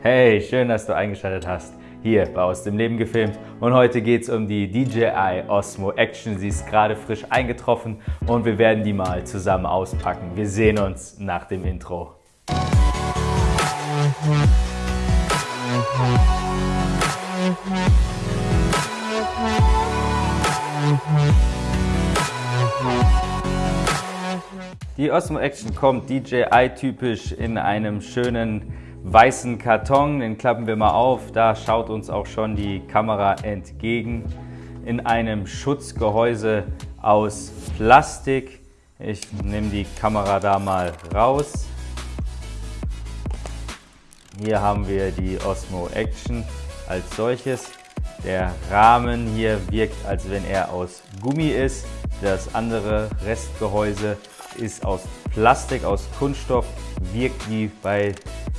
Hey, schön, dass du eingeschaltet hast. Hier bei Aus dem Leben gefilmt und heute geht es um die DJI Osmo Action. Sie ist gerade frisch eingetroffen und wir werden die mal zusammen auspacken. Wir sehen uns nach dem Intro. Die Osmo Action kommt DJI-typisch in einem schönen weißen Karton. Den klappen wir mal auf. Da schaut uns auch schon die Kamera entgegen. In einem Schutzgehäuse aus Plastik. Ich nehme die Kamera da mal raus. Hier haben wir die Osmo Action als solches. Der Rahmen hier wirkt, als wenn er aus Gummi ist. Das andere Restgehäuse ist aus Plastik, aus Kunststoff, wirkt wie bei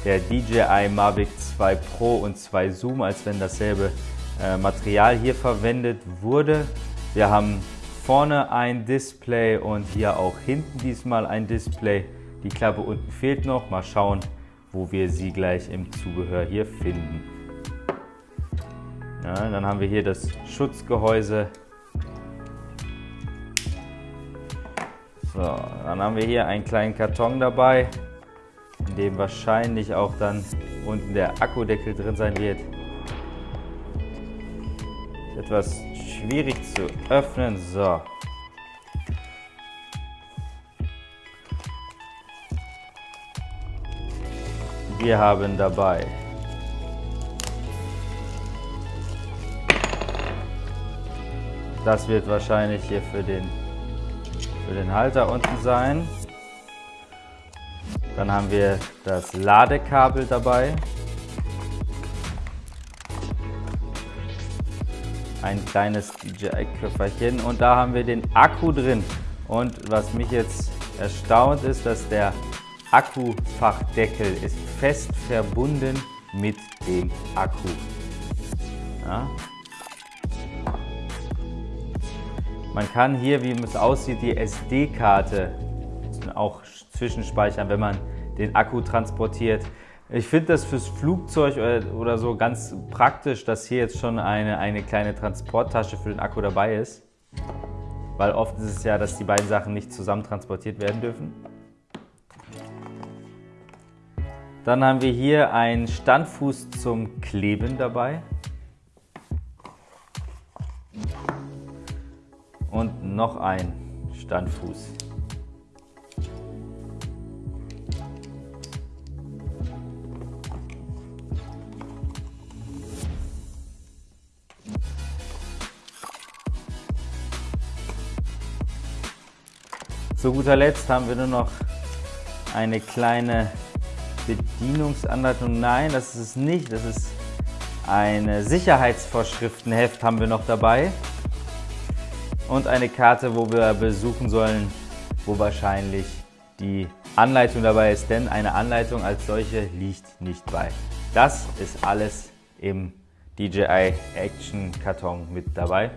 der DJI Mavic 2 Pro und 2 Zoom, als wenn dasselbe äh, Material hier verwendet wurde. Wir haben vorne ein Display und hier auch hinten diesmal ein Display. Die Klappe unten fehlt noch. Mal schauen, wo wir sie gleich im Zubehör hier finden. Ja, dann haben wir hier das Schutzgehäuse So, dann haben wir hier einen kleinen Karton dabei, in dem wahrscheinlich auch dann unten der Akkudeckel drin sein wird. Etwas schwierig zu öffnen. So. Wir haben dabei Das wird wahrscheinlich hier für den für den Halter unten sein. Dann haben wir das Ladekabel dabei. Ein kleines DJI-Köfferchen und da haben wir den Akku drin. Und was mich jetzt erstaunt ist, dass der Akkufachdeckel ist fest verbunden mit dem Akku. Ja, Man kann hier, wie es aussieht, die SD-Karte auch zwischenspeichern, wenn man den Akku transportiert. Ich finde das fürs Flugzeug oder so ganz praktisch, dass hier jetzt schon eine, eine kleine Transporttasche für den Akku dabei ist. Weil oft ist es ja, dass die beiden Sachen nicht zusammen transportiert werden dürfen. Dann haben wir hier einen Standfuß zum Kleben dabei. Und noch ein Standfuß. Zu guter Letzt haben wir nur noch eine kleine Bedienungsanleitung. Nein, das ist es nicht. Das ist ein Sicherheitsvorschriftenheft haben wir noch dabei und eine Karte, wo wir besuchen sollen, wo wahrscheinlich die Anleitung dabei ist, denn eine Anleitung als solche liegt nicht bei. Das ist alles im DJI Action Karton mit dabei.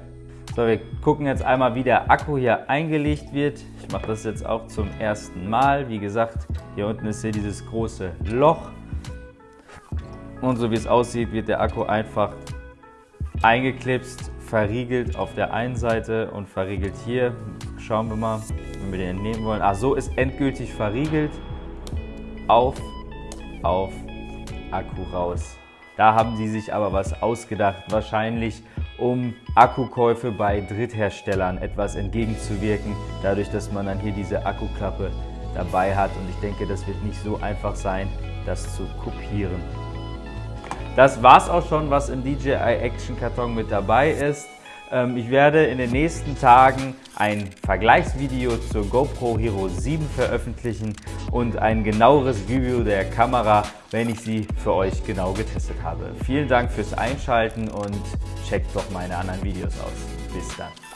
So, wir gucken jetzt einmal, wie der Akku hier eingelegt wird. Ich mache das jetzt auch zum ersten Mal. Wie gesagt, hier unten ist hier dieses große Loch. Und so wie es aussieht, wird der Akku einfach eingeklipst verriegelt auf der einen Seite und verriegelt hier. Schauen wir mal, wenn wir den entnehmen wollen. Ach, so ist endgültig verriegelt. Auf, auf, Akku raus. Da haben sie sich aber was ausgedacht, wahrscheinlich um Akkukäufe bei Drittherstellern etwas entgegenzuwirken, dadurch, dass man dann hier diese Akkuklappe dabei hat. Und ich denke, das wird nicht so einfach sein, das zu kopieren. Das war's auch schon, was im DJI Action Karton mit dabei ist. Ähm, ich werde in den nächsten Tagen ein Vergleichsvideo zur GoPro Hero 7 veröffentlichen und ein genaueres Review der Kamera, wenn ich sie für euch genau getestet habe. Vielen Dank fürs Einschalten und checkt doch meine anderen Videos aus. Bis dann.